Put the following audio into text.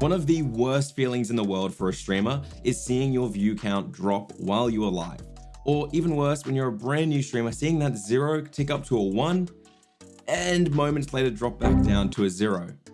One of the worst feelings in the world for a streamer is seeing your view count drop while you are live. Or even worse, when you're a brand new streamer, seeing that zero tick up to a one and moments later drop back down to a zero.